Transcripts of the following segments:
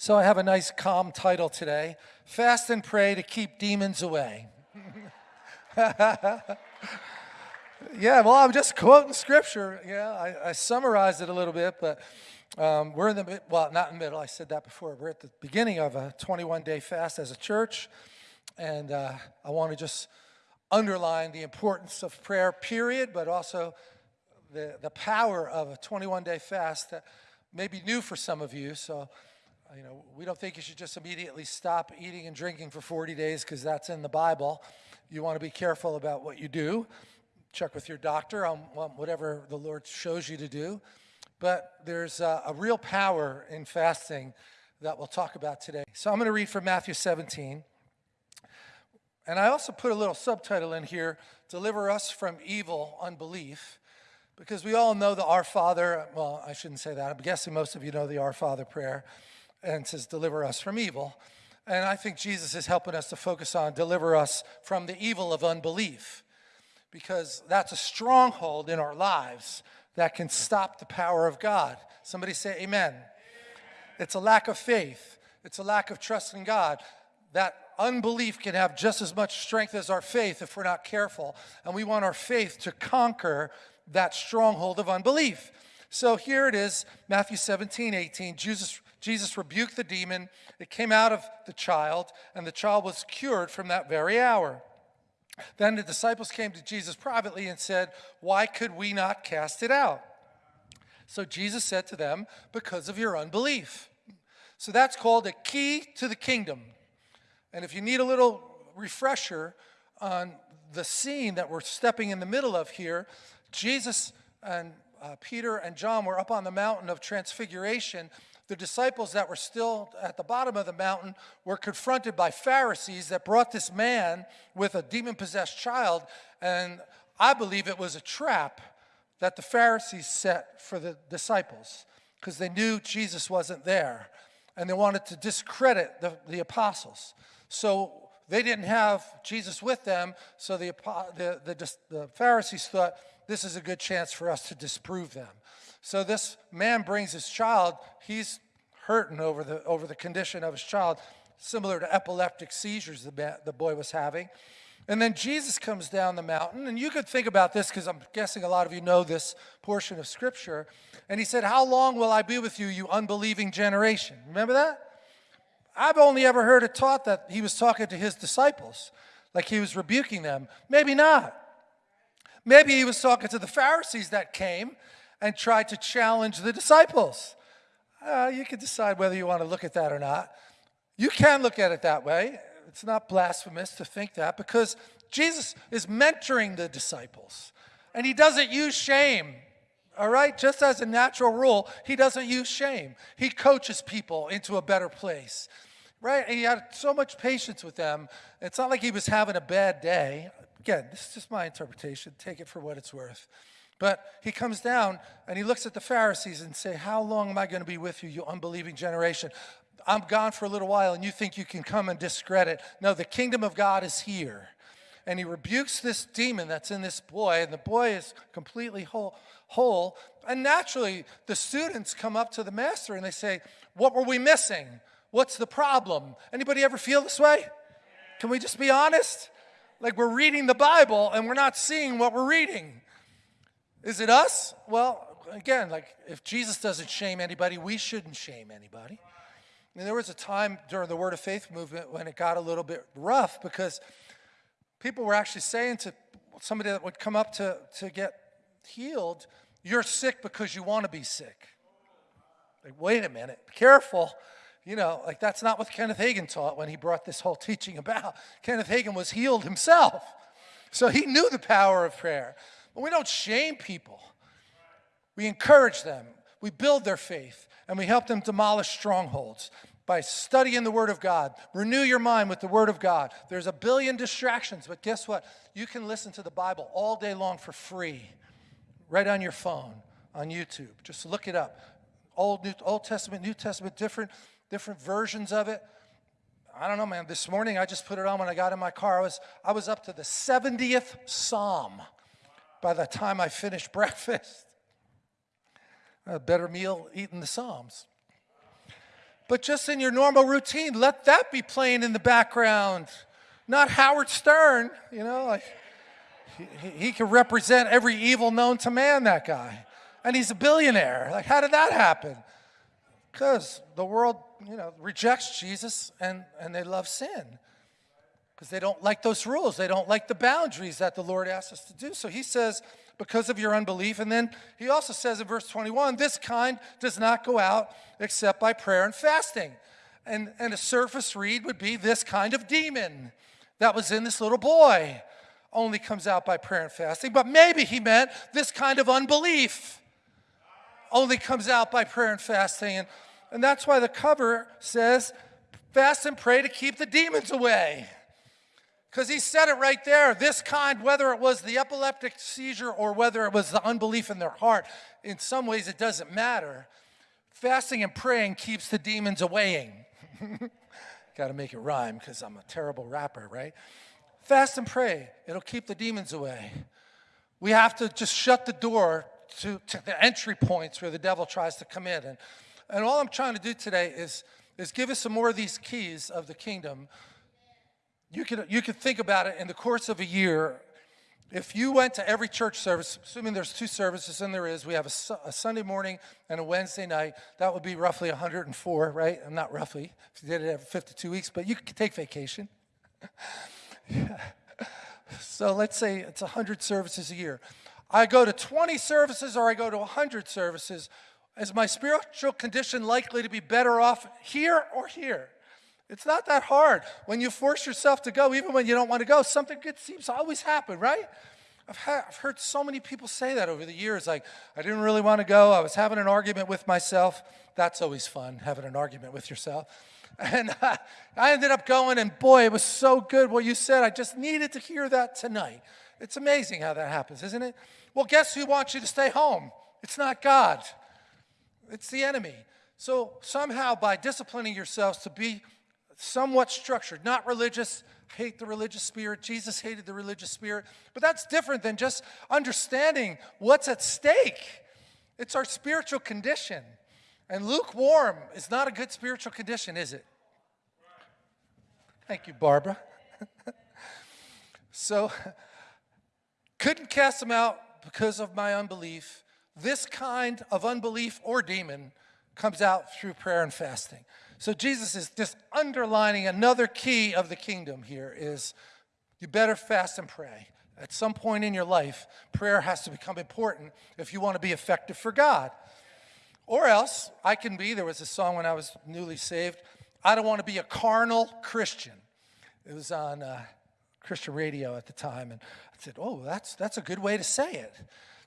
So I have a nice calm title today, Fast and Pray to Keep Demons Away. yeah, well, I'm just quoting scripture. Yeah, I, I summarized it a little bit, but um, we're in the, well, not in the middle, I said that before. We're at the beginning of a 21-day fast as a church, and uh, I want to just underline the importance of prayer, period, but also the, the power of a 21-day fast that may be new for some of you, so you know, we don't think you should just immediately stop eating and drinking for 40 days because that's in the Bible. You want to be careful about what you do. Check with your doctor on whatever the Lord shows you to do. But there's a, a real power in fasting that we'll talk about today. So I'm going to read from Matthew 17. And I also put a little subtitle in here, Deliver Us from Evil Unbelief, because we all know the Our Father, well, I shouldn't say that. I'm guessing most of you know the Our Father prayer and says, deliver us from evil. And I think Jesus is helping us to focus on deliver us from the evil of unbelief because that's a stronghold in our lives that can stop the power of God. Somebody say amen. amen. It's a lack of faith. It's a lack of trust in God. That unbelief can have just as much strength as our faith if we're not careful. And we want our faith to conquer that stronghold of unbelief. So here it is, Matthew 17, 18. Jesus Jesus rebuked the demon. It came out of the child, and the child was cured from that very hour. Then the disciples came to Jesus privately and said, Why could we not cast it out? So Jesus said to them, Because of your unbelief. So that's called a key to the kingdom. And if you need a little refresher on the scene that we're stepping in the middle of here, Jesus and uh, Peter and John were up on the mountain of transfiguration the disciples that were still at the bottom of the mountain were confronted by Pharisees that brought this man with a demon-possessed child, and I believe it was a trap that the Pharisees set for the disciples because they knew Jesus wasn't there, and they wanted to discredit the, the apostles. So they didn't have Jesus with them, so the, the, the, the Pharisees thought, this is a good chance for us to disprove them. So this man brings his child. He's hurting over the, over the condition of his child, similar to epileptic seizures the, the boy was having. And then Jesus comes down the mountain, and you could think about this because I'm guessing a lot of you know this portion of Scripture. And he said, How long will I be with you, you unbelieving generation? Remember that? I've only ever heard it taught that he was talking to his disciples, like he was rebuking them. Maybe not. Maybe he was talking to the Pharisees that came and tried to challenge the disciples. Uh, you can decide whether you want to look at that or not. You can look at it that way. It's not blasphemous to think that because Jesus is mentoring the disciples and he doesn't use shame. All right, just as a natural rule, he doesn't use shame. He coaches people into a better place, right? And he had so much patience with them. It's not like he was having a bad day. Again, this is just my interpretation. Take it for what it's worth. But he comes down and he looks at the Pharisees and say, how long am I going to be with you, you unbelieving generation? I'm gone for a little while and you think you can come and discredit. No, the kingdom of God is here. And he rebukes this demon that's in this boy and the boy is completely whole. whole. And naturally, the students come up to the master and they say, what were we missing? What's the problem? Anybody ever feel this way? Can we just be honest? Like we're reading the Bible and we're not seeing what we're reading. Is it us? Well, again, like if Jesus doesn't shame anybody, we shouldn't shame anybody. And there was a time during the Word of Faith movement when it got a little bit rough because people were actually saying to somebody that would come up to, to get healed, you're sick because you want to be sick. Like, wait a minute, careful. You know, like that's not what Kenneth Hagin taught when he brought this whole teaching about. Kenneth Hagin was healed himself. So he knew the power of prayer. But we don't shame people. We encourage them. We build their faith. And we help them demolish strongholds by studying the Word of God. Renew your mind with the Word of God. There's a billion distractions, but guess what? You can listen to the Bible all day long for free, right on your phone, on YouTube. Just look it up. Old, New, Old Testament, New Testament, different, different versions of it. I don't know, man. This morning I just put it on when I got in my car. I was, I was up to the 70th Psalm by the time I finished breakfast. A better meal eating the Psalms. But just in your normal routine, let that be playing in the background. Not Howard Stern, you know, like he, he can represent every evil known to man, that guy. And he's a billionaire. Like, how did that happen? Because the world, you know, rejects Jesus and, and they love sin. Because they don't like those rules. They don't like the boundaries that the Lord asks us to do. So he says, because of your unbelief. And then he also says in verse 21, this kind does not go out except by prayer and fasting. And, and a surface read would be this kind of demon that was in this little boy only comes out by prayer and fasting. But maybe he meant this kind of unbelief only comes out by prayer and fasting. And, and that's why the cover says, fast and pray to keep the demons away. Because he said it right there. This kind, whether it was the epileptic seizure or whether it was the unbelief in their heart, in some ways it doesn't matter. Fasting and praying keeps the demons awaying. Got to make it rhyme because I'm a terrible rapper, right? Fast and pray, it'll keep the demons away. We have to just shut the door to, to the entry points where the devil tries to come in. And, and all I'm trying to do today is, is give us some more of these keys of the kingdom you can, you could think about it in the course of a year. If you went to every church service, assuming there's two services, and there is, we have a, a Sunday morning and a Wednesday night, that would be roughly 104, right? I'm not roughly, if you did it every 52 weeks, but you could take vacation. yeah. So let's say it's 100 services a year. I go to 20 services or I go to 100 services. Is my spiritual condition likely to be better off here or here? It's not that hard. When you force yourself to go, even when you don't want to go, something good seems to always happen, right? I've, had, I've heard so many people say that over the years. Like, I didn't really want to go. I was having an argument with myself. That's always fun, having an argument with yourself. And uh, I ended up going, and boy, it was so good what you said. I just needed to hear that tonight. It's amazing how that happens, isn't it? Well, guess who wants you to stay home? It's not God, it's the enemy. So somehow, by disciplining yourselves to be somewhat structured, not religious, hate the religious spirit. Jesus hated the religious spirit. But that's different than just understanding what's at stake. It's our spiritual condition. And lukewarm is not a good spiritual condition, is it? Thank you, Barbara. so, couldn't cast them out because of my unbelief. This kind of unbelief or demon comes out through prayer and fasting. So Jesus is just underlining another key of the kingdom here is you better fast and pray. At some point in your life, prayer has to become important if you want to be effective for God. Or else, I can be, there was a song when I was newly saved, I don't want to be a carnal Christian. It was on uh, Christian radio at the time, and I said, oh, that's, that's a good way to say it.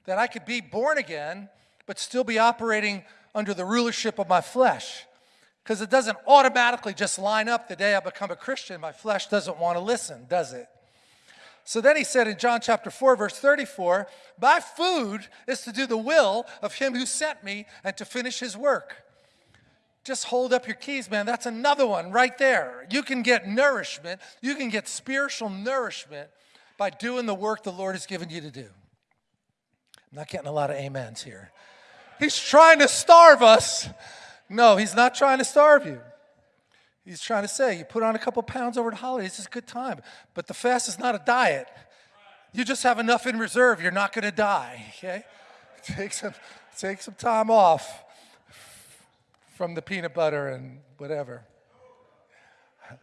That I could be born again, but still be operating under the rulership of my flesh because it doesn't automatically just line up the day I become a Christian. My flesh doesn't want to listen, does it? So then he said in John chapter 4, verse 34, My food is to do the will of him who sent me and to finish his work. Just hold up your keys, man. That's another one right there. You can get nourishment, you can get spiritual nourishment by doing the work the Lord has given you to do. I'm not getting a lot of amens here. He's trying to starve us no, he's not trying to starve you. He's trying to say, you put on a couple pounds over the holidays, it's a good time. But the fast is not a diet. You just have enough in reserve, you're not going to die, okay? Take some, take some time off from the peanut butter and whatever.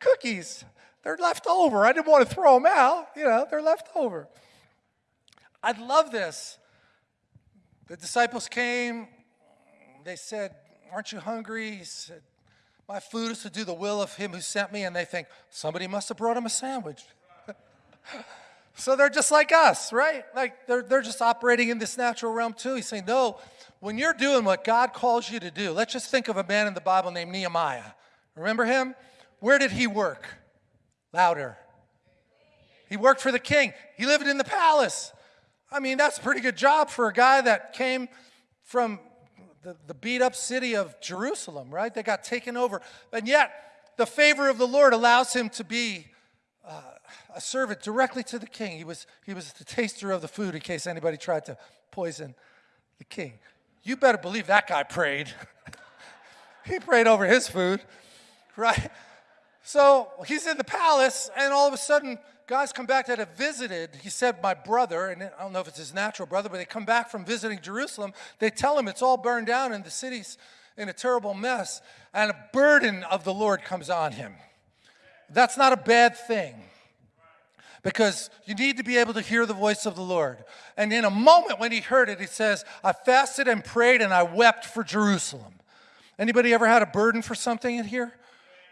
Cookies, they're left over. I didn't want to throw them out. You know, they're left over. I love this. The disciples came, they said, Aren't you hungry? He said, My food is to do the will of him who sent me. And they think, Somebody must have brought him a sandwich. so they're just like us, right? Like they're, they're just operating in this natural realm too. He's saying, No, when you're doing what God calls you to do, let's just think of a man in the Bible named Nehemiah. Remember him? Where did he work? Louder. He worked for the king. He lived in the palace. I mean, that's a pretty good job for a guy that came from the, the beat up city of Jerusalem, right? They got taken over. And yet, the favor of the Lord allows him to be uh, a servant directly to the king. He was, he was the taster of the food in case anybody tried to poison the king. You better believe that guy prayed. he prayed over his food, right? So he's in the palace, and all of a sudden, guys come back that have visited. He said, My brother, and I don't know if it's his natural brother, but they come back from visiting Jerusalem. They tell him it's all burned down and the city's in a terrible mess, and a burden of the Lord comes on him. That's not a bad thing because you need to be able to hear the voice of the Lord. And in a moment when he heard it, he says, I fasted and prayed and I wept for Jerusalem. Anybody ever had a burden for something in here?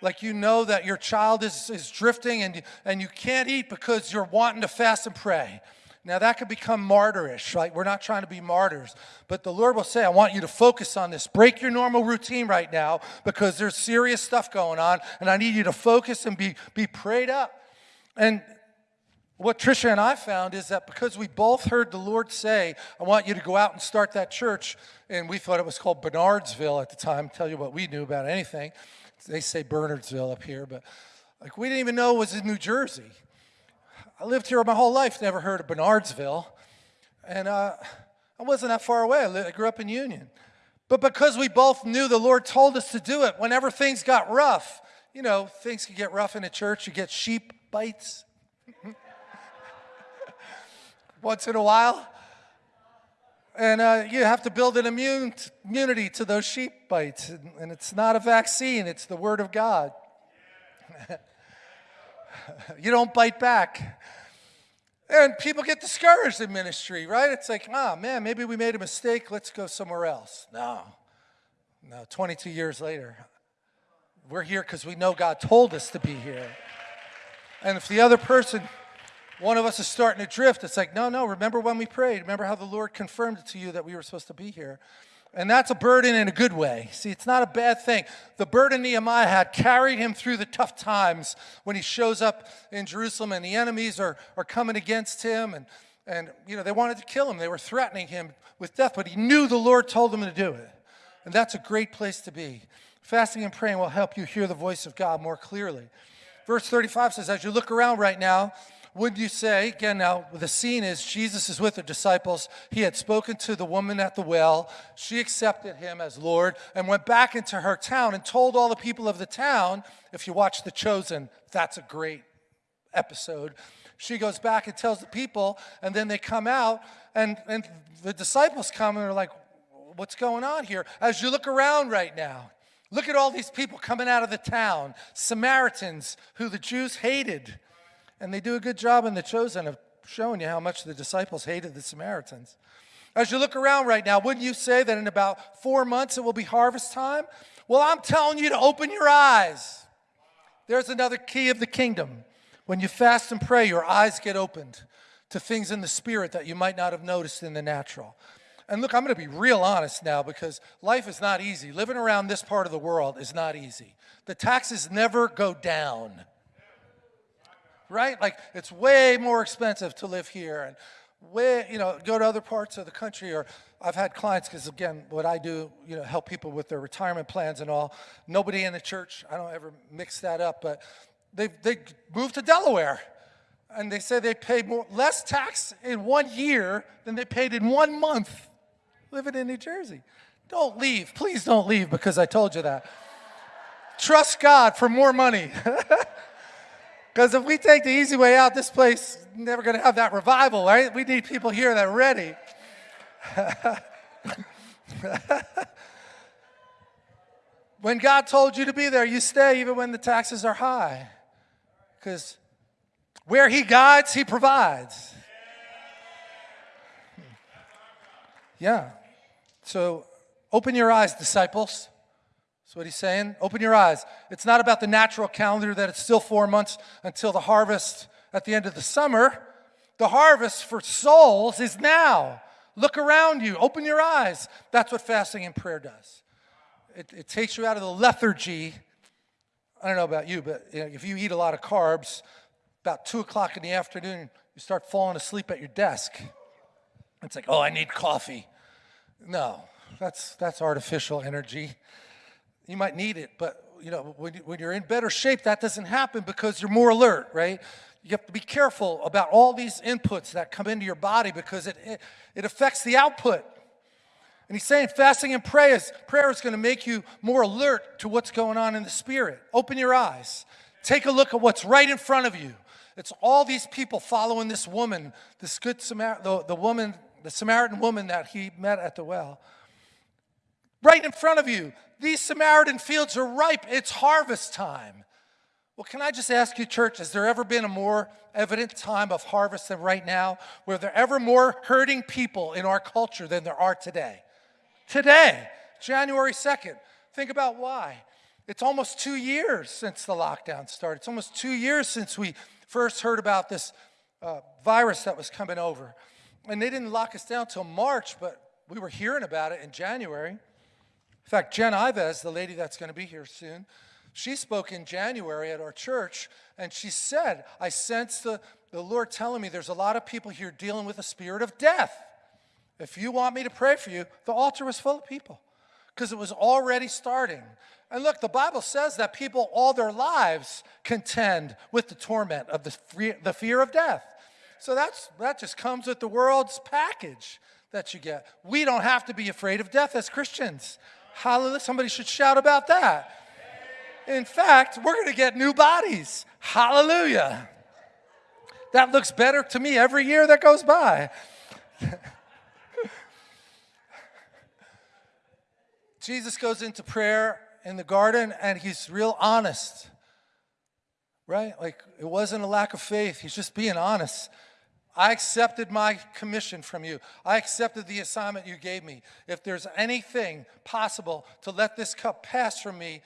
Like you know that your child is, is drifting and, and you can't eat because you're wanting to fast and pray. Now that could become martyrish, right? We're not trying to be martyrs, but the Lord will say, I want you to focus on this. Break your normal routine right now because there's serious stuff going on and I need you to focus and be, be prayed up. And what Trisha and I found is that because we both heard the Lord say, I want you to go out and start that church, and we thought it was called Bernardsville at the time, tell you what we knew about anything. They say Bernardsville up here, but like we didn't even know it was in New Jersey. I lived here my whole life, never heard of Bernardsville, and uh, I wasn't that far away. I, I grew up in Union. But because we both knew the Lord told us to do it, whenever things got rough, you know, things can get rough in a church, you get sheep bites once in a while. And uh, you have to build an immune immunity to those sheep bites. And, and it's not a vaccine, it's the Word of God. you don't bite back. And people get discouraged in ministry, right? It's like, oh man, maybe we made a mistake, let's go somewhere else. No, no, 22 years later, we're here because we know God told us to be here. And if the other person one of us is starting to drift. It's like, no, no, remember when we prayed. Remember how the Lord confirmed it to you that we were supposed to be here. And that's a burden in a good way. See, it's not a bad thing. The burden Nehemiah had carried him through the tough times when he shows up in Jerusalem and the enemies are, are coming against him and, and, you know, they wanted to kill him. They were threatening him with death, but he knew the Lord told him to do it. And that's a great place to be. Fasting and praying will help you hear the voice of God more clearly. Verse 35 says, as you look around right now, would you say, again, now the scene is Jesus is with the disciples. He had spoken to the woman at the well. She accepted him as Lord and went back into her town and told all the people of the town. If you watch The Chosen, that's a great episode. She goes back and tells the people, and then they come out, and, and the disciples come and are like, What's going on here? As you look around right now, look at all these people coming out of the town, Samaritans who the Jews hated and they do a good job in The Chosen of showing you how much the disciples hated the Samaritans. As you look around right now, wouldn't you say that in about four months it will be harvest time? Well, I'm telling you to open your eyes. There's another key of the kingdom. When you fast and pray, your eyes get opened to things in the spirit that you might not have noticed in the natural. And look, I'm going to be real honest now because life is not easy. Living around this part of the world is not easy. The taxes never go down right? Like it's way more expensive to live here and way, you know, go to other parts of the country or I've had clients, because again, what I do, you know, help people with their retirement plans and all. Nobody in the church, I don't ever mix that up, but they, they moved to Delaware and they say they pay more, less tax in one year than they paid in one month living in New Jersey. Don't leave. Please don't leave because I told you that. Trust God for more money. Because if we take the easy way out, this place never going to have that revival, right? We need people here that are ready. when God told you to be there, you stay even when the taxes are high. Because where He guides, He provides. Yeah. So open your eyes, disciples. That's what he's saying. Open your eyes. It's not about the natural calendar that it's still four months until the harvest at the end of the summer. The harvest for souls is now. Look around you. Open your eyes. That's what fasting and prayer does. It, it takes you out of the lethargy. I don't know about you, but you know, if you eat a lot of carbs, about 2 o'clock in the afternoon, you start falling asleep at your desk. It's like, oh, I need coffee. No, that's, that's artificial energy. You might need it, but you know, when, when you're in better shape, that doesn't happen because you're more alert, right? You have to be careful about all these inputs that come into your body because it, it, it affects the output. And he's saying fasting and prayer is, prayer is going to make you more alert to what's going on in the spirit. Open your eyes. Take a look at what's right in front of you. It's all these people following this woman, this good Samar- the, the woman, the Samaritan woman that he met at the well. Right in front of you. These Samaritan fields are ripe. It's harvest time. Well, can I just ask you, church, has there ever been a more evident time of harvest than right now? Were there ever more hurting people in our culture than there are today? Today, January 2nd. Think about why. It's almost two years since the lockdown started. It's almost two years since we first heard about this uh, virus that was coming over. And they didn't lock us down until March, but we were hearing about it in January. In fact, Jen Ives, the lady that's going to be here soon, she spoke in January at our church, and she said, I sense the, the Lord telling me there's a lot of people here dealing with a spirit of death. If you want me to pray for you, the altar was full of people because it was already starting. And look, the Bible says that people all their lives contend with the torment of the fear, the fear of death. So that's, that just comes with the world's package that you get. We don't have to be afraid of death as Christians. Hallelujah. Somebody should shout about that. In fact, we're going to get new bodies. Hallelujah. That looks better to me every year that goes by. Jesus goes into prayer in the garden and he's real honest, right? Like it wasn't a lack of faith, he's just being honest. I accepted my commission from you. I accepted the assignment you gave me. If there's anything possible to let this cup pass from me,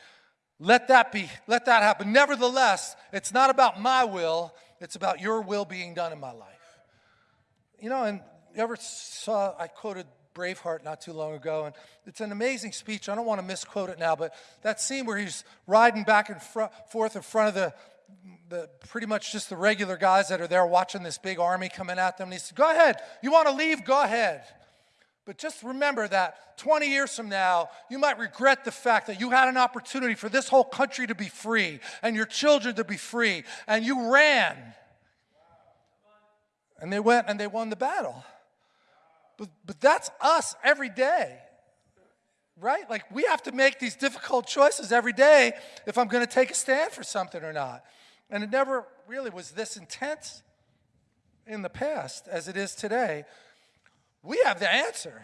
let that be, let that happen. Nevertheless, it's not about my will, it's about your will being done in my life. You know, and you ever saw, I quoted Braveheart not too long ago, and it's an amazing speech. I don't want to misquote it now, but that scene where he's riding back and forth in front of the, the pretty much just the regular guys that are there watching this big army coming at them. And he said, Go ahead. You want to leave? Go ahead. But just remember that 20 years from now, you might regret the fact that you had an opportunity for this whole country to be free and your children to be free, and you ran. And they went and they won the battle. But, but that's us every day, right? Like we have to make these difficult choices every day if I'm going to take a stand for something or not. And it never really was this intense in the past as it is today we have the answer.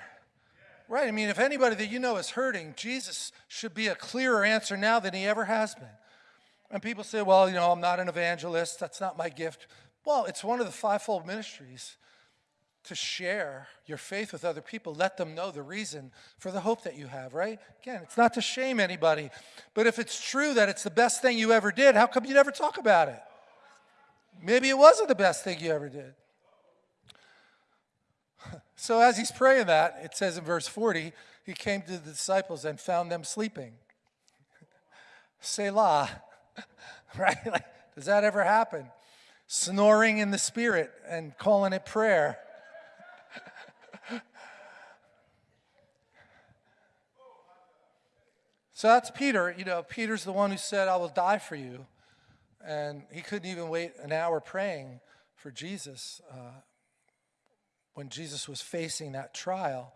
Right? I mean, if anybody that you know is hurting, Jesus should be a clearer answer now than he ever has been. And people say, well, you know, I'm not an evangelist. That's not my gift. Well, it's one of the fivefold ministries to share your faith with other people. Let them know the reason for the hope that you have, right? Again, it's not to shame anybody. But if it's true that it's the best thing you ever did, how come you never talk about it? Maybe it wasn't the best thing you ever did. So as he's praying that, it says in verse 40, he came to the disciples and found them sleeping. Selah. right? Like, does that ever happen? Snoring in the spirit and calling it prayer. So that's Peter. You know, Peter's the one who said, I will die for you. And he couldn't even wait an hour praying for Jesus. Uh, when Jesus was facing that trial.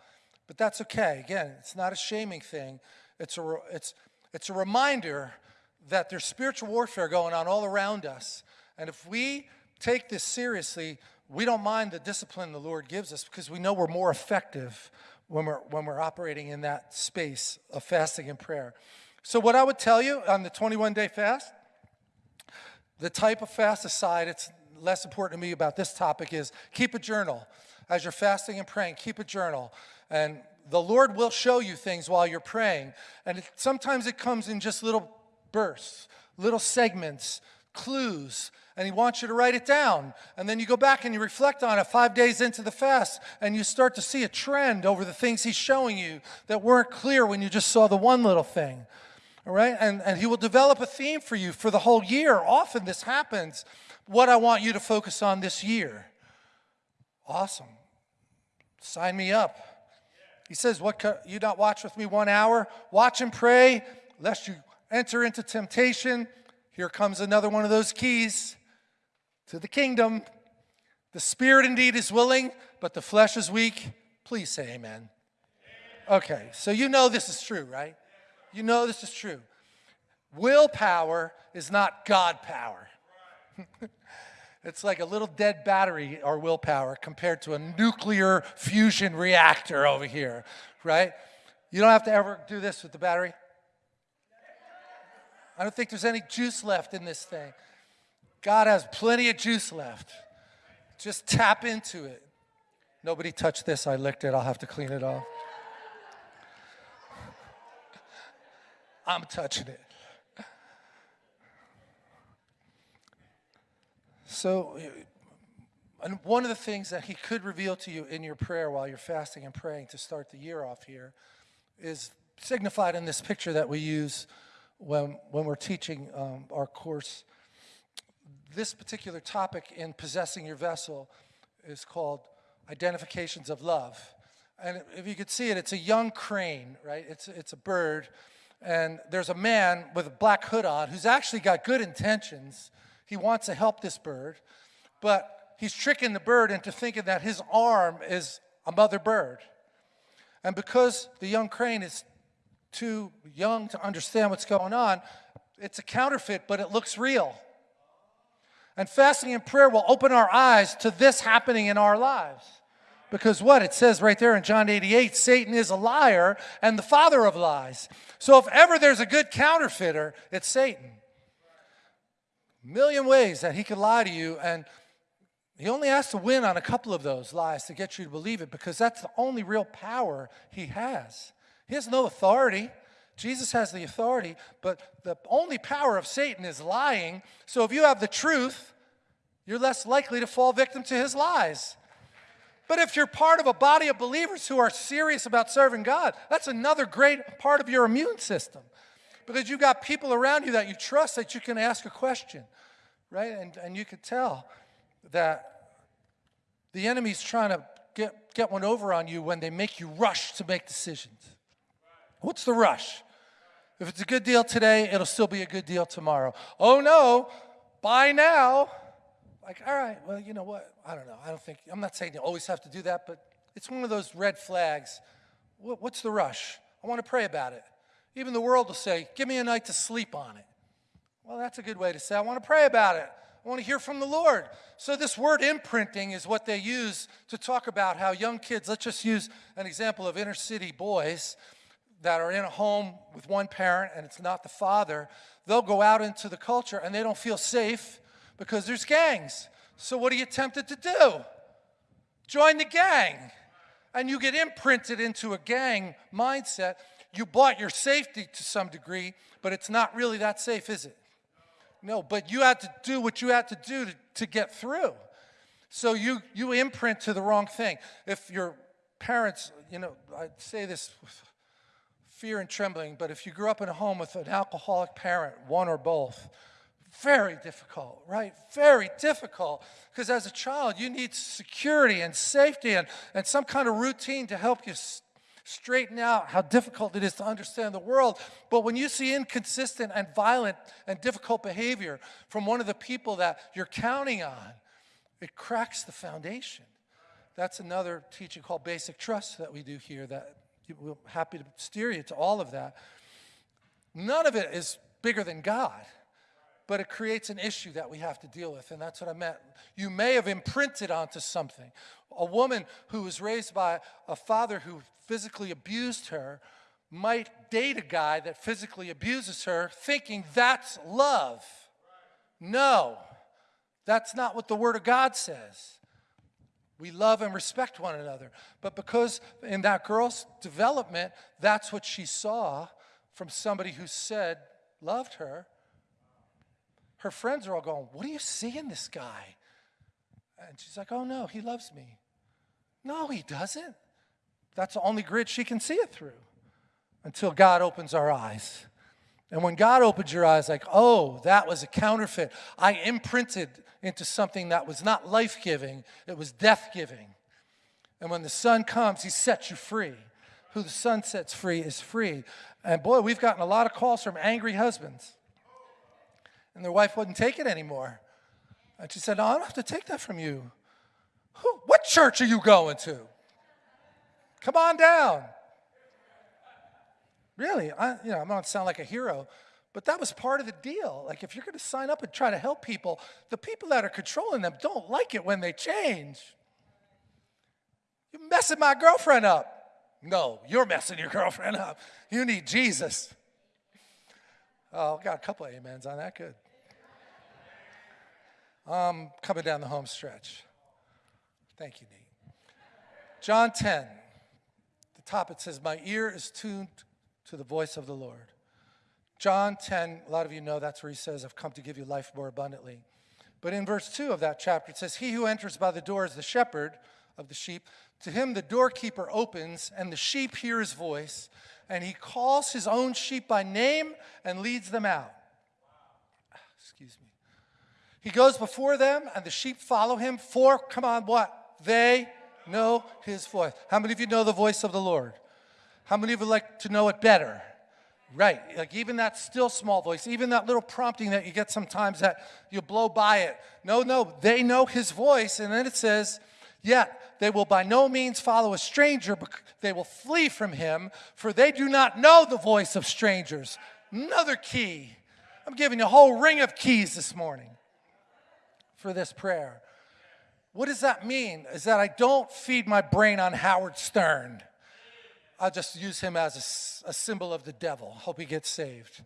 But that's okay. Again, it's not a shaming thing. It's a, it's, it's a reminder that there's spiritual warfare going on all around us. And if we take this seriously, we don't mind the discipline the Lord gives us because we know we're more effective when we're, when we're operating in that space of fasting and prayer. So, what I would tell you on the 21 day fast, the type of fast aside, it's less important to me about this topic is keep a journal as you're fasting and praying, keep a journal. And the Lord will show you things while you're praying. And it, sometimes it comes in just little bursts, little segments, clues, and He wants you to write it down. And then you go back and you reflect on it five days into the fast, and you start to see a trend over the things He's showing you that weren't clear when you just saw the one little thing. All right? And, and He will develop a theme for you for the whole year. Often this happens. What I want you to focus on this year. Awesome. Sign me up. He says, What you not watch with me one hour? Watch and pray, lest you enter into temptation. Here comes another one of those keys to the kingdom. The spirit indeed is willing, but the flesh is weak. Please say amen. amen. Okay, so you know this is true, right? You know this is true. Willpower is not God power. it's like a little dead battery, our willpower, compared to a nuclear fusion reactor over here, right? You don't have to ever do this with the battery. I don't think there's any juice left in this thing. God has plenty of juice left. Just tap into it. Nobody touched this. I licked it. I'll have to clean it off. I'm touching it. So, and one of the things that he could reveal to you in your prayer while you're fasting and praying to start the year off here is signified in this picture that we use when, when we're teaching um, our course. This particular topic in possessing your vessel is called identifications of love. And if you could see it, it's a young crane, right? It's, it's a bird. And there's a man with a black hood on who's actually got good intentions. He wants to help this bird, but he's tricking the bird into thinking that his arm is a mother bird. And because the young crane is too young to understand what's going on, it's a counterfeit, but it looks real. And fasting and prayer will open our eyes to this happening in our lives. Because what? It says right there in John 88 Satan is a liar and the father of lies. So if ever there's a good counterfeiter, it's Satan. Million ways that he could lie to you, and he only has to win on a couple of those lies to get you to believe it because that's the only real power he has. He has no authority. Jesus has the authority, but the only power of Satan is lying. So if you have the truth, you're less likely to fall victim to his lies. But if you're part of a body of believers who are serious about serving God, that's another great part of your immune system. Because you've got people around you that you trust that you can ask a question, right? And, and you can tell that the enemy's trying to get, get one over on you when they make you rush to make decisions. What's the rush? If it's a good deal today, it'll still be a good deal tomorrow. Oh no, buy now. Like, all right, well, you know what? I don't know. I don't think, I'm not saying you always have to do that, but it's one of those red flags. What's the rush? I want to pray about it. Even the world will say, give me a night to sleep on it. Well, that's a good way to say, I want to pray about it. I want to hear from the Lord. So, this word imprinting is what they use to talk about how young kids, let's just use an example of inner city boys that are in a home with one parent and it's not the father, they'll go out into the culture and they don't feel safe because there's gangs. So what are you tempted to do? Join the gang. And you get imprinted into a gang mindset. You bought your safety to some degree, but it's not really that safe, is it? No, but you had to do what you had to do to, to get through. So you, you imprint to the wrong thing. If your parents, you know, I say this with fear and trembling, but if you grew up in a home with an alcoholic parent, one or both, very difficult, right? Very difficult. Because as a child, you need security and safety and, and some kind of routine to help you straighten out how difficult it is to understand the world. But when you see inconsistent and violent and difficult behavior from one of the people that you're counting on, it cracks the foundation. That's another teaching called basic trust that we do here that we're happy to steer you to all of that. None of it is bigger than God, but it creates an issue that we have to deal with, and that's what I meant. You may have imprinted onto something. A woman who was raised by a father who physically abused her might date a guy that physically abuses her thinking that's love. No, that's not what the Word of God says. We love and respect one another. But because in that girl's development, that's what she saw from somebody who said, loved her, her friends are all going, What do you see in this guy? And she's like, Oh no, he loves me. No, he doesn't. That's the only grid she can see it through until God opens our eyes. And when God opens your eyes, like, oh, that was a counterfeit. I imprinted into something that was not life giving, it was death giving. And when the Son comes, He sets you free. Who the Son sets free is free. And boy, we've gotten a lot of calls from angry husbands. And their wife wouldn't take it anymore. And she said, No, I don't have to take that from you. Who, what church are you going to? Come on down. Really, I, you know, I'm not sound like a hero, but that was part of the deal. Like, if you're going to sign up and try to help people, the people that are controlling them don't like it when they change. You're messing my girlfriend up. No, you're messing your girlfriend up. You need Jesus. Oh, got a couple of amens on that. Good. Um, coming down the home stretch. Thank you, Nate. John 10, the top it says, My ear is tuned to the voice of the Lord. John 10, a lot of you know that's where he says, I've come to give you life more abundantly. But in verse 2 of that chapter, it says, He who enters by the door is the shepherd of the sheep. To him the doorkeeper opens, and the sheep hear his voice, and he calls his own sheep by name and leads them out. Excuse me. He goes before them, and the sheep follow him, for, come on, what? They know his voice. How many of you know the voice of the Lord? How many of you like to know it better? Right, like even that still small voice, even that little prompting that you get sometimes that you blow by it. No, no, they know his voice. And then it says, yet they will by no means follow a stranger, but they will flee from him, for they do not know the voice of strangers. Another key. I'm giving you a whole ring of keys this morning for this prayer. What does that mean? Is that I don't feed my brain on Howard Stern. I'll just use him as a, a, symbol of the devil. Hope he gets saved.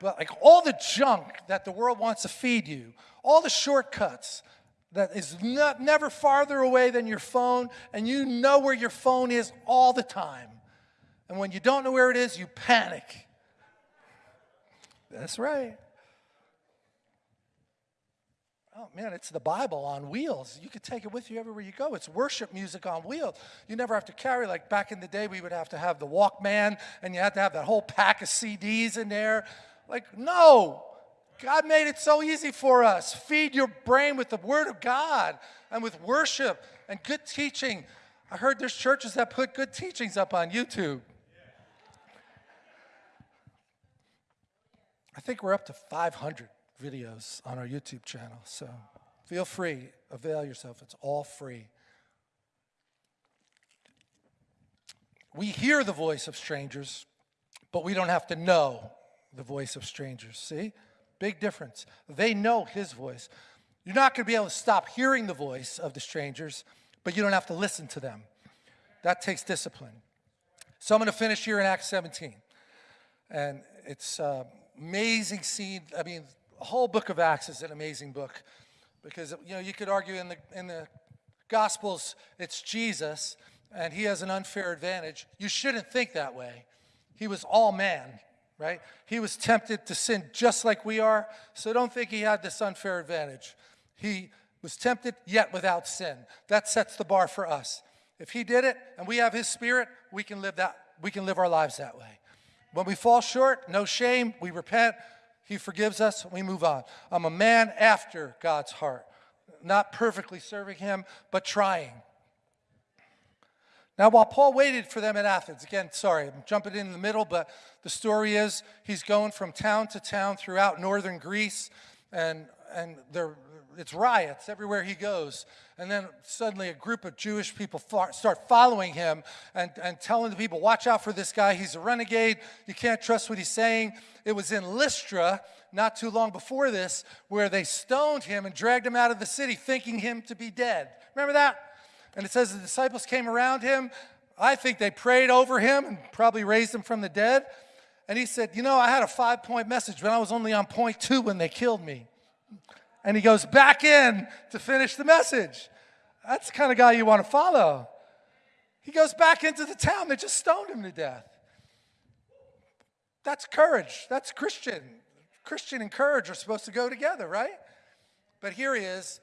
But like all the junk that the world wants to feed you, all the shortcuts that is not, never farther away than your phone, and you know where your phone is all the time. And when you don't know where it is, you panic. That's right. Oh man, it's the Bible on wheels. You could take it with you everywhere you go. It's worship music on wheels. You never have to carry, like back in the day, we would have to have the Walkman and you had to have that whole pack of CDs in there. Like, no. God made it so easy for us. Feed your brain with the Word of God and with worship and good teaching. I heard there's churches that put good teachings up on YouTube. I think we're up to 500 videos on our YouTube channel. So feel free, avail yourself. It's all free. We hear the voice of strangers, but we don't have to know the voice of strangers. See? Big difference. They know his voice. You're not going to be able to stop hearing the voice of the strangers, but you don't have to listen to them. That takes discipline. So I'm going to finish here in Acts 17. And it's uh, amazing scene. I mean, whole book of Acts is an amazing book because you know you could argue in the in the Gospels it's Jesus and he has an unfair advantage. You shouldn't think that way. He was all man, right? He was tempted to sin just like we are, so don't think he had this unfair advantage. He was tempted yet without sin. That sets the bar for us. If he did it and we have his spirit, we can live that we can live our lives that way. When we fall short, no shame, we repent, he forgives us, we move on. I'm a man after God's heart, not perfectly serving him, but trying. Now, while Paul waited for them at Athens, again, sorry, I'm jumping in the middle, but the story is he's going from town to town throughout northern Greece, and, and they're it's riots everywhere he goes. And then suddenly a group of Jewish people start following him and, and telling the people, watch out for this guy. He's a renegade. You can't trust what he's saying. It was in Lystra, not too long before this, where they stoned him and dragged him out of the city, thinking him to be dead. Remember that? And it says the disciples came around him. I think they prayed over him and probably raised him from the dead. And he said, You know, I had a five point message, but I was only on point two when they killed me and he goes back in to finish the message. That's the kind of guy you want to follow. He goes back into the town They just stoned him to death. That's courage. That's Christian. Christian and courage are supposed to go together, right? But here he is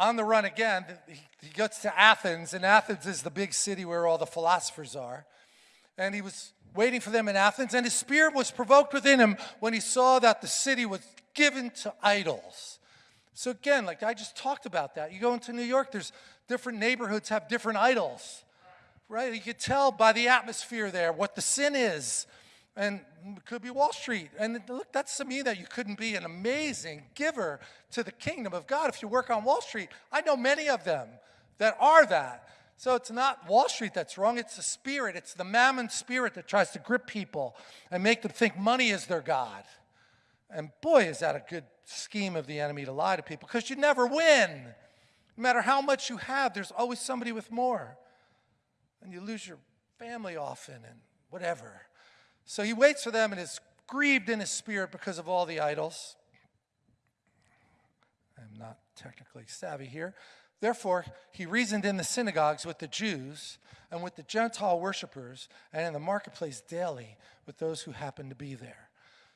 on the run again. He gets to Athens, and Athens is the big city where all the philosophers are. And he was waiting for them in Athens, and his spirit was provoked within him when he saw that the city was given to idols. So again, like I just talked about that. You go into New York, there's different neighborhoods have different idols, right? You could tell by the atmosphere there what the sin is. And it could be Wall Street. And look, that's to me that you couldn't be an amazing giver to the kingdom of God if you work on Wall Street. I know many of them that are that. So it's not Wall Street that's wrong, it's the spirit. It's the mammon spirit that tries to grip people and make them think money is their God. And boy, is that a good scheme of the enemy to lie to people because you never win. No matter how much you have, there's always somebody with more. And you lose your family often and whatever. So he waits for them and is grieved in his spirit because of all the idols. I'm not technically savvy here. Therefore, he reasoned in the synagogues with the Jews and with the Gentile worshippers and in the marketplace daily with those who happened to be there.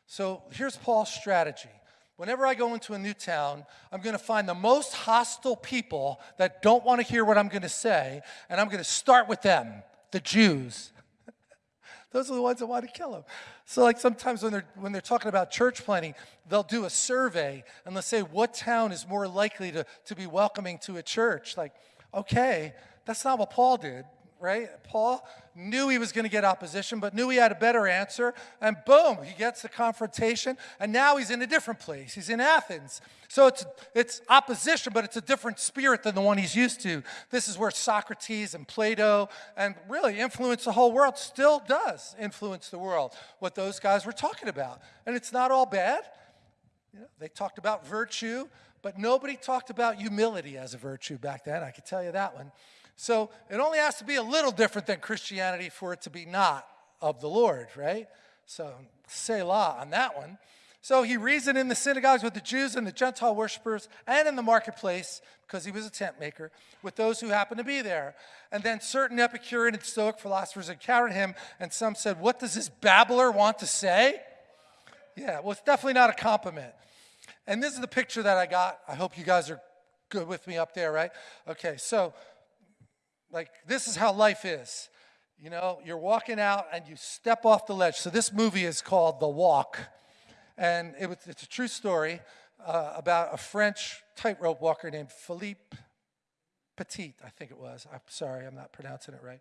So here's Paul's strategy. Whenever I go into a new town, I'm going to find the most hostile people that don't want to hear what I'm going to say, and I'm going to start with them, the Jews. Those are the ones that want to kill him. So like sometimes when they're, when they're talking about church planting, they'll do a survey and they'll say, what town is more likely to, to be welcoming to a church? Like, okay, that's not what Paul did right? Paul knew he was going to get opposition, but knew he had a better answer. And boom, he gets the confrontation. And now he's in a different place. He's in Athens. So it's, it's opposition, but it's a different spirit than the one he's used to. This is where Socrates and Plato and really influence the whole world, still does influence the world, what those guys were talking about. And it's not all bad. You know, they talked about virtue, but nobody talked about humility as a virtue back then. I can tell you that one. So it only has to be a little different than Christianity for it to be not of the Lord, right? So Selah on that one. So he reasoned in the synagogues with the Jews and the Gentile worshippers and in the marketplace, because he was a tent maker, with those who happened to be there. And then certain Epicurean and Stoic philosophers encountered him, and some said, What does this babbler want to say? Yeah, well, it's definitely not a compliment. And this is the picture that I got. I hope you guys are good with me up there, right? Okay, so like, this is how life is. You know, you're walking out and you step off the ledge. So this movie is called The Walk. And it was, it's a true story uh, about a French tightrope walker named Philippe Petit, I think it was. I'm sorry, I'm not pronouncing it right.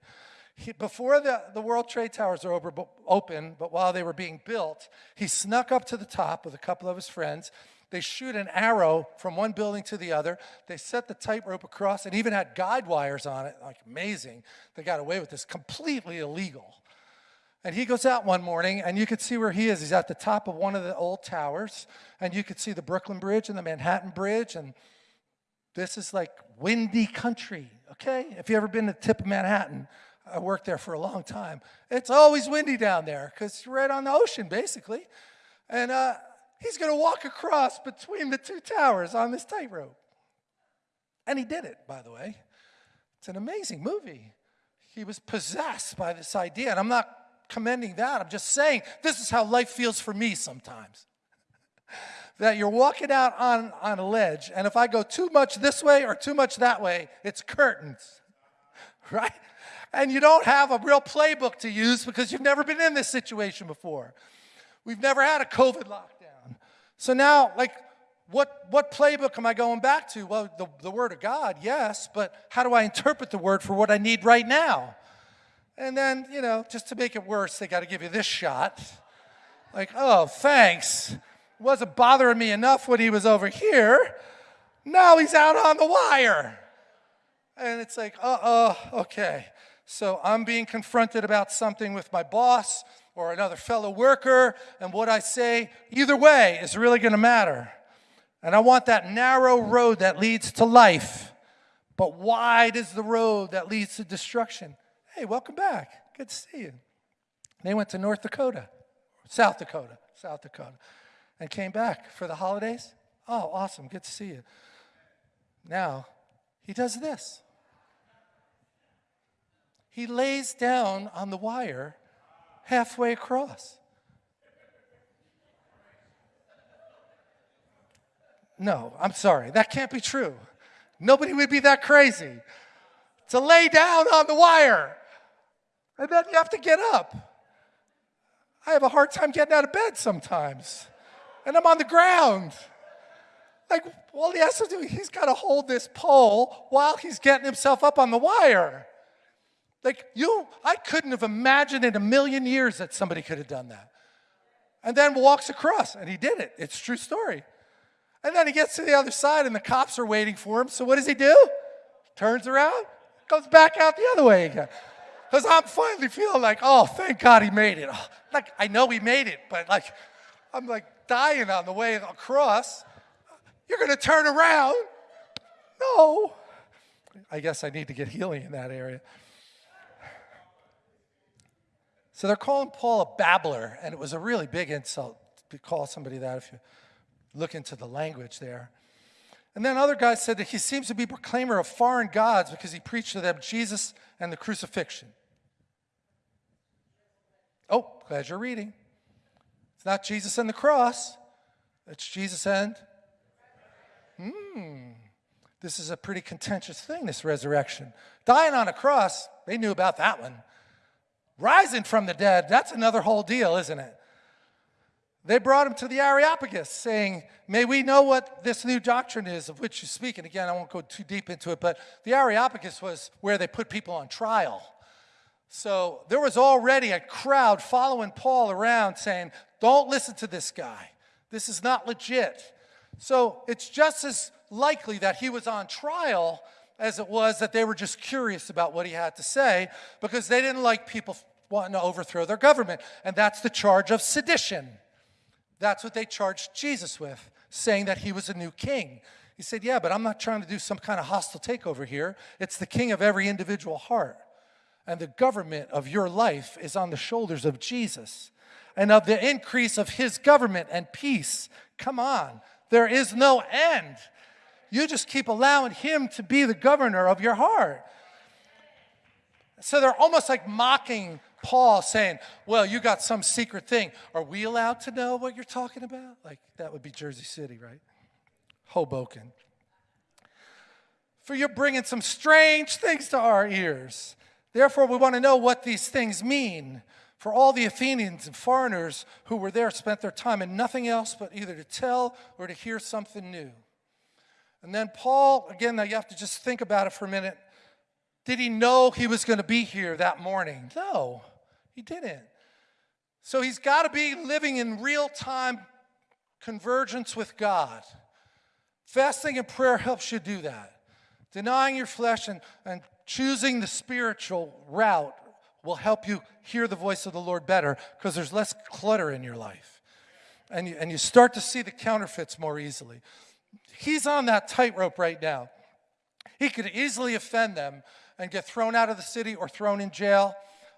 He, before the, the World Trade Towers were over, open, but while they were being built, he snuck up to the top with a couple of his friends they shoot an arrow from one building to the other. They set the tightrope across and even had guide wires on it. Like amazing. They got away with this. Completely illegal. And he goes out one morning, and you can see where he is. He's at the top of one of the old towers, and you can see the Brooklyn Bridge and the Manhattan Bridge, and this is like windy country, okay? If you've ever been to the tip of Manhattan, I worked there for a long time. It's always windy down there because you're right on the ocean, basically. And uh, He's going to walk across between the two towers on this tightrope. And he did it, by the way. It's an amazing movie. He was possessed by this idea. And I'm not commending that. I'm just saying this is how life feels for me sometimes. that you're walking out on, on a ledge, and if I go too much this way or too much that way, it's curtains, right? And you don't have a real playbook to use because you've never been in this situation before. We've never had a COVID lockdown. So now, like, what, what playbook am I going back to? Well, the, the Word of God, yes, but how do I interpret the Word for what I need right now? And then, you know, just to make it worse, they got to give you this shot. Like, oh, thanks. It wasn't bothering me enough when he was over here. Now he's out on the wire. And it's like, uh oh, okay. So I'm being confronted about something with my boss or another fellow worker, and what I say, either way, is really going to matter. And I want that narrow road that leads to life, but wide is the road that leads to destruction. Hey, welcome back. Good to see you. They went to North Dakota, South Dakota, South Dakota, and came back for the holidays. Oh, awesome. Good to see you. Now, he does this. He lays down on the wire halfway across. No, I'm sorry. That can't be true. Nobody would be that crazy to lay down on the wire. And then you have to get up. I have a hard time getting out of bed sometimes. And I'm on the ground. Like, all he has to do, he's got to hold this pole while he's getting himself up on the wire. Like you, I couldn't have imagined in a million years that somebody could have done that. And then walks across, and he did it. It's true story. And then he gets to the other side, and the cops are waiting for him. So what does he do? Turns around goes back out the other way again. Because I'm finally feeling like, oh, thank God he made it. Like, I know he made it, but like, I'm like dying on the way across. You're going to turn around? No. I guess I need to get healing in that area. So they're calling Paul a babbler, and it was a really big insult to call somebody that if you look into the language there. And then other guys said that he seems to be proclaimer of foreign gods because he preached to them Jesus and the crucifixion. Oh, glad you're reading. It's not Jesus and the cross. It's Jesus and Hmm. This is a pretty contentious thing, this resurrection. Dying on a cross, they knew about that one. Rising from the dead, that's another whole deal, isn't it? They brought him to the Areopagus, saying, May we know what this new doctrine is of which you speak. And again, I won't go too deep into it, but the Areopagus was where they put people on trial. So there was already a crowd following Paul around saying, Don't listen to this guy. This is not legit. So it's just as likely that he was on trial as it was that they were just curious about what he had to say because they didn't like people wanting to overthrow their government. And that's the charge of sedition. That's what they charged Jesus with, saying that he was a new king. He said, Yeah, but I'm not trying to do some kind of hostile takeover here. It's the king of every individual heart. And the government of your life is on the shoulders of Jesus and of the increase of his government and peace. Come on, there is no end. You just keep allowing him to be the governor of your heart. So they're almost like mocking Paul, saying, Well, you got some secret thing. Are we allowed to know what you're talking about? Like, that would be Jersey City, right? Hoboken. For you're bringing some strange things to our ears. Therefore, we want to know what these things mean. For all the Athenians and foreigners who were there spent their time in nothing else but either to tell or to hear something new. And then Paul, again, now you have to just think about it for a minute. Did he know he was going to be here that morning? No, he didn't. So he's got to be living in real time convergence with God. Fasting and prayer helps you do that. Denying your flesh and, and choosing the spiritual route will help you hear the voice of the Lord better because there's less clutter in your life. And you, and you start to see the counterfeits more easily. He's on that tightrope right now. He could easily offend them and get thrown out of the city or thrown in jail.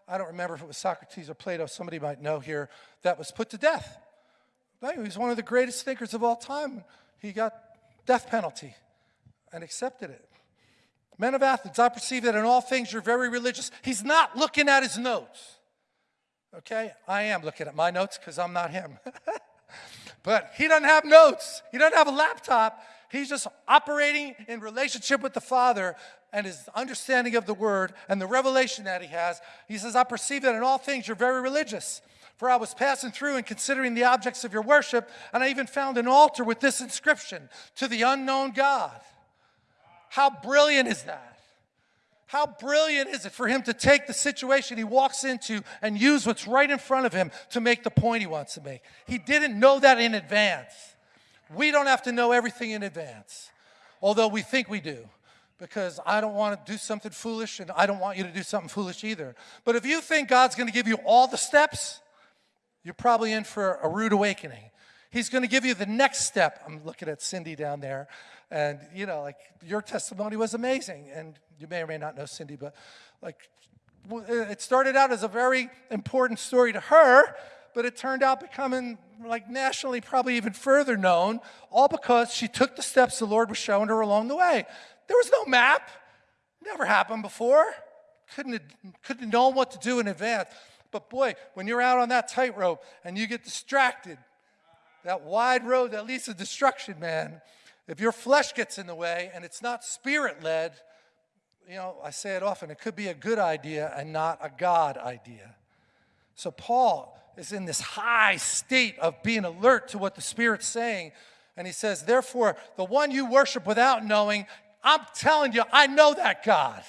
I don't remember if it was Socrates or Plato, somebody might know here, that was put to death. He was one of the greatest thinkers of all time. He got death penalty and accepted it. Men of Athens, I perceive that in all things you're very religious. He's not looking at his notes. Okay? I am looking at my notes because I'm not him. but he doesn't have notes, he doesn't have a laptop. He's just operating in relationship with the Father and his understanding of the Word and the revelation that he has. He says, I perceive that in all things you're very religious. For I was passing through and considering the objects of your worship, and I even found an altar with this inscription To the unknown God. How brilliant is that? How brilliant is it for him to take the situation he walks into and use what's right in front of him to make the point he wants to make? He didn't know that in advance. We don't have to know everything in advance, although we think we do, because I don't want to do something foolish and I don't want you to do something foolish either. But if you think God's going to give you all the steps, you're probably in for a rude awakening. He's going to give you the next step. I'm looking at Cindy down there. And, you know, like your testimony was amazing. And you may or may not know Cindy, but like it started out as a very important story to her, but it turned out becoming like nationally probably even further known, all because she took the steps the Lord was showing her along the way. There was no map, never happened before. Couldn't have, couldn't have known what to do in advance. But boy, when you're out on that tightrope and you get distracted, that wide road that leads to destruction, man, if your flesh gets in the way and it's not spirit led, you know, I say it often, it could be a good idea and not a God idea. So Paul is in this high state of being alert to what the Spirit's saying. And he says, Therefore, the one you worship without knowing, I'm telling you, I know that God.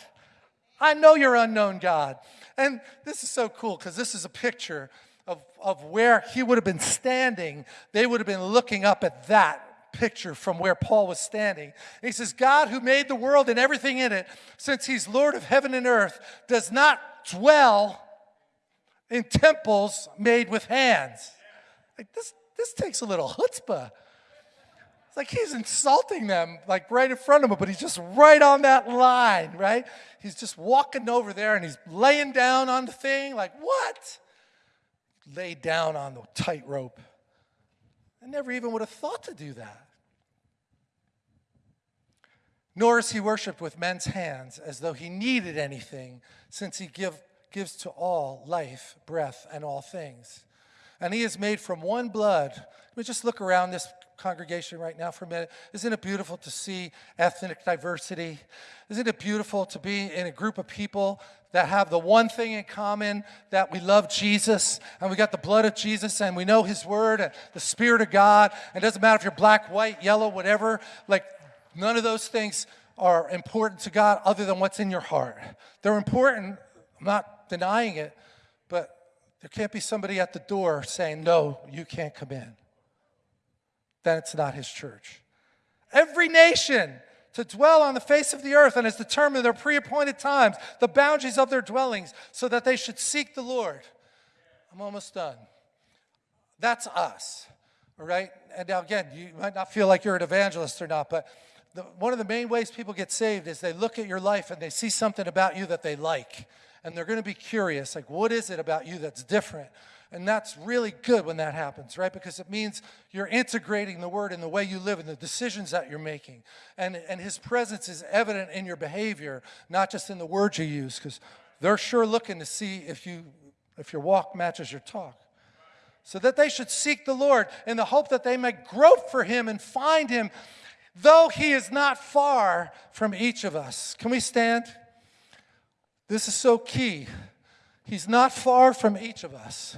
I know your unknown God. And this is so cool because this is a picture of, of where he would have been standing. They would have been looking up at that picture from where Paul was standing. He says, God who made the world and everything in it, since he's Lord of heaven and earth, does not dwell in temples made with hands. Like this, this takes a little chutzpah. It's like he's insulting them, like right in front of him, but he's just right on that line, right? He's just walking over there and he's laying down on the thing, like, what? Lay down on the tightrope. I never even would have thought to do that. Nor is he worshiped with men's hands as though he needed anything, since he give, gives to all life, breath, and all things. And he is made from one blood. Let me just look around this congregation right now for a minute. Isn't it beautiful to see ethnic diversity? Isn't it beautiful to be in a group of people that have the one thing in common that we love Jesus and we got the blood of Jesus and we know his word and the spirit of God. And it doesn't matter if you're black, white, yellow, whatever. Like none of those things are important to God other than what's in your heart. They're important. I'm not denying it, but there can't be somebody at the door saying, no, you can't come in. Then it's not his church. Every nation to dwell on the face of the earth and has determined their pre-appointed times, the boundaries of their dwellings, so that they should seek the Lord. I'm almost done. That's us, all right? And now again, you might not feel like you're an evangelist or not, but the, one of the main ways people get saved is they look at your life and they see something about you that they like. And they're going to be curious, like, what is it about you that's different? And that's really good when that happens, right? Because it means you're integrating the word in the way you live and the decisions that you're making. And, and his presence is evident in your behavior, not just in the words you use, because they're sure looking to see if, you, if your walk matches your talk. So that they should seek the Lord in the hope that they may grope for him and find him, though he is not far from each of us. Can we stand? This is so key. He's not far from each of us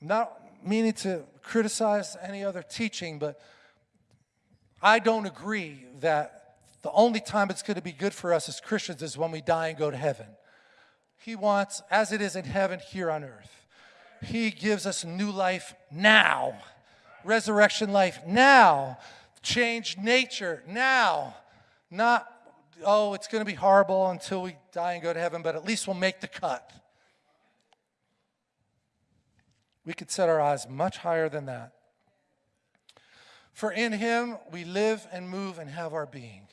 not meaning to criticize any other teaching, but I don't agree that the only time it's going to be good for us as Christians is when we die and go to heaven. He wants, as it is in heaven, here on earth. He gives us new life now, resurrection life now, change nature now, not, oh, it's going to be horrible until we die and go to heaven, but at least we'll make the cut. We could set our eyes much higher than that. For in him we live and move and have our being.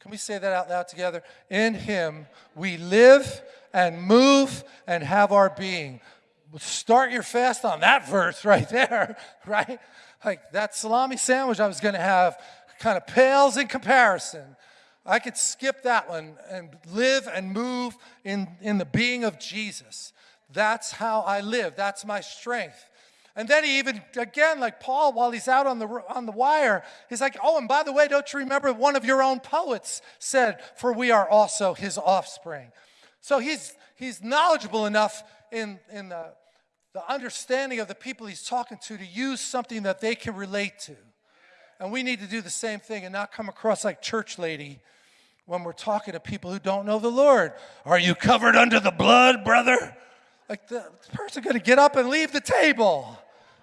Can we say that out loud together? In him we live and move and have our being. Start your fast on that verse right there, right? Like that salami sandwich I was going to have kind of pales in comparison. I could skip that one and live and move in, in the being of Jesus. That's how I live. That's my strength. And then he even, again, like Paul, while he's out on the, on the wire, he's like, oh, and by the way, don't you remember one of your own poets said, for we are also his offspring. So he's, he's knowledgeable enough in, in the, the understanding of the people he's talking to to use something that they can relate to. And we need to do the same thing and not come across like church lady when we're talking to people who don't know the Lord. Are you covered under the blood, brother? Like the person going to get up and leave the table.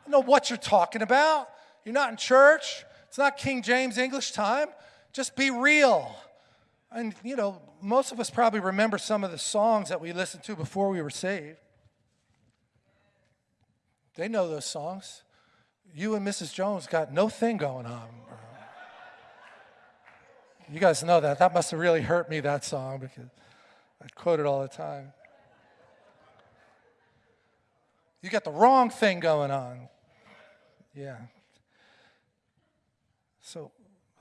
I know what you're talking about. You're not in church. It's not King James English time. Just be real. And, you know, most of us probably remember some of the songs that we listened to before we were saved. They know those songs. You and Mrs. Jones got no thing going on. You guys know that. That must have really hurt me, that song, because I quote it all the time. You got the wrong thing going on. Yeah. So,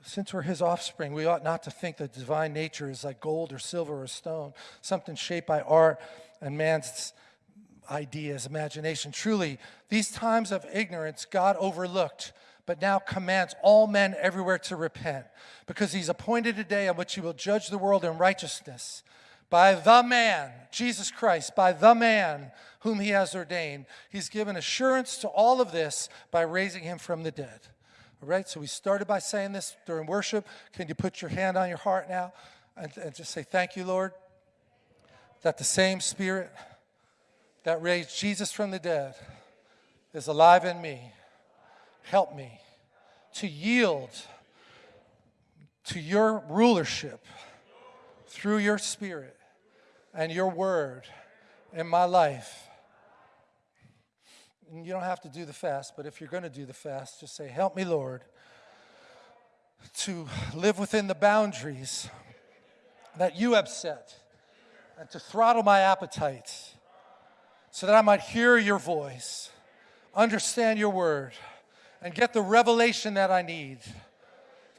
since we're his offspring, we ought not to think that divine nature is like gold or silver or stone, something shaped by art and man's ideas, imagination. Truly, these times of ignorance God overlooked, but now commands all men everywhere to repent, because he's appointed a day on which he will judge the world in righteousness by the man, Jesus Christ, by the man whom he has ordained. He's given assurance to all of this by raising him from the dead. All right, so we started by saying this during worship. Can you put your hand on your heart now and, and just say, Thank you, Lord, that the same Spirit that raised Jesus from the dead is alive in me. Help me to yield to your rulership through your spirit and your word in my life. And you don't have to do the fast, but if you're going to do the fast, just say, Help me, Lord, to live within the boundaries that you have set and to throttle my appetites so that I might hear your voice, understand your word, and get the revelation that I need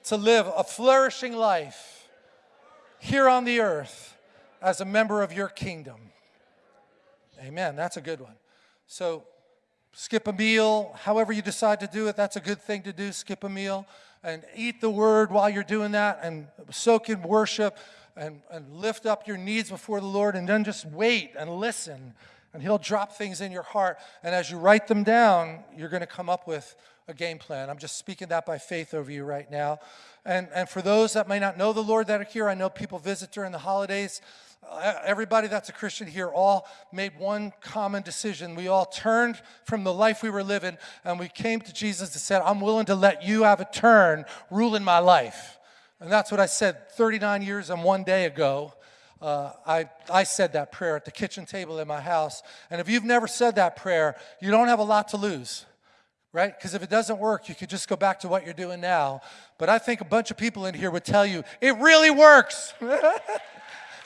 to live a flourishing life here on the earth as a member of your kingdom. Amen. That's a good one. So, skip a meal, however you decide to do it, that's a good thing to do. Skip a meal and eat the word while you're doing that and soak in worship and, and lift up your needs before the Lord and then just wait and listen. And He'll drop things in your heart. And as you write them down, you're going to come up with a game plan. I'm just speaking that by faith over you right now. And, and for those that may not know the Lord that are here, I know people visit during the holidays. Uh, everybody that's a Christian here all made one common decision. We all turned from the life we were living and we came to Jesus and said, I'm willing to let you have a turn ruling my life. And that's what I said 39 years and one day ago. Uh, I, I said that prayer at the kitchen table in my house. And if you've never said that prayer, you don't have a lot to lose right? Because if it doesn't work, you could just go back to what you're doing now. But I think a bunch of people in here would tell you, it really works.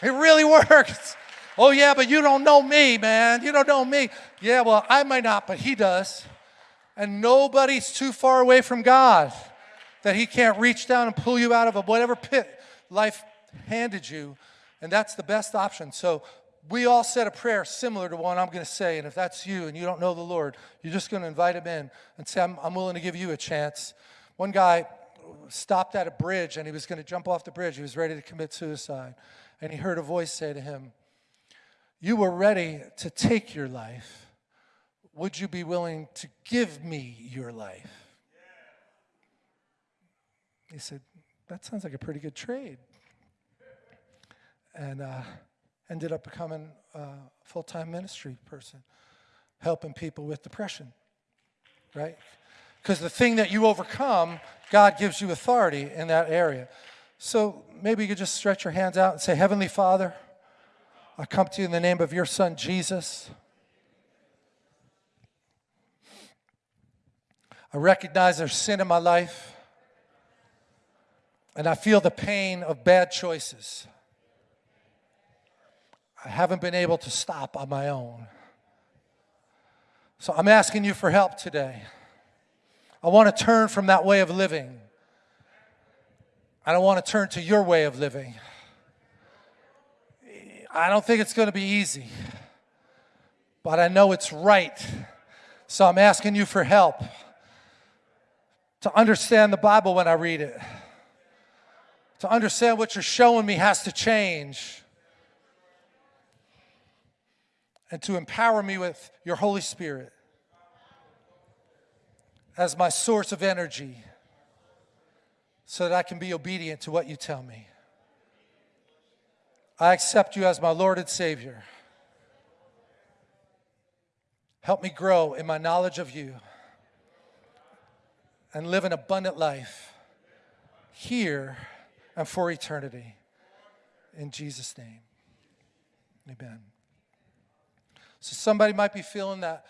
it really works. Oh, yeah, but you don't know me, man. You don't know me. Yeah, well, I might not, but he does. And nobody's too far away from God that he can't reach down and pull you out of whatever pit life handed you. And that's the best option. So we all said a prayer similar to one I'm going to say. And if that's you and you don't know the Lord, you're just going to invite him in and say, I'm, I'm willing to give you a chance. One guy stopped at a bridge and he was going to jump off the bridge. He was ready to commit suicide. And he heard a voice say to him, You were ready to take your life. Would you be willing to give me your life? He said, That sounds like a pretty good trade. And, uh, ended up becoming a full-time ministry person, helping people with depression, right? Because the thing that you overcome, God gives you authority in that area. So maybe you could just stretch your hands out and say, Heavenly Father, I come to you in the name of your son, Jesus. I recognize there's sin in my life, and I feel the pain of bad choices. I haven't been able to stop on my own. So I'm asking you for help today. I want to turn from that way of living. I don't want to turn to your way of living. I don't think it's going to be easy, but I know it's right. So I'm asking you for help to understand the Bible when I read it, to understand what you're showing me has to change and to empower me with your Holy Spirit as my source of energy so that I can be obedient to what you tell me. I accept you as my Lord and Savior. Help me grow in my knowledge of you and live an abundant life here and for eternity. In Jesus' name, amen. So somebody might be feeling that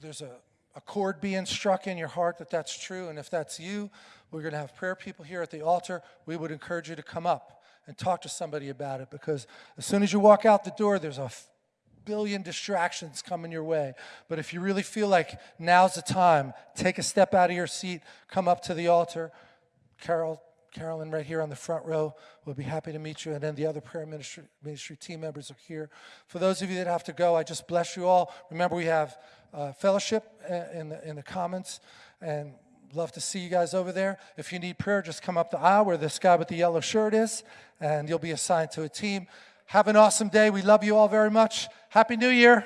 there's a, a chord being struck in your heart that that's true. And if that's you, we're going to have prayer people here at the altar. We would encourage you to come up and talk to somebody about it because as soon as you walk out the door, there's a billion distractions coming your way. But if you really feel like now's the time, take a step out of your seat, come up to the altar. Carol, Carolyn right here on the front row will be happy to meet you. And then the other prayer ministry, ministry team members are here. For those of you that have to go, I just bless you all. Remember, we have uh, fellowship uh, in the, in the comments. And love to see you guys over there. If you need prayer, just come up the aisle where this guy with the yellow shirt is, and you'll be assigned to a team. Have an awesome day. We love you all very much. Happy New Year.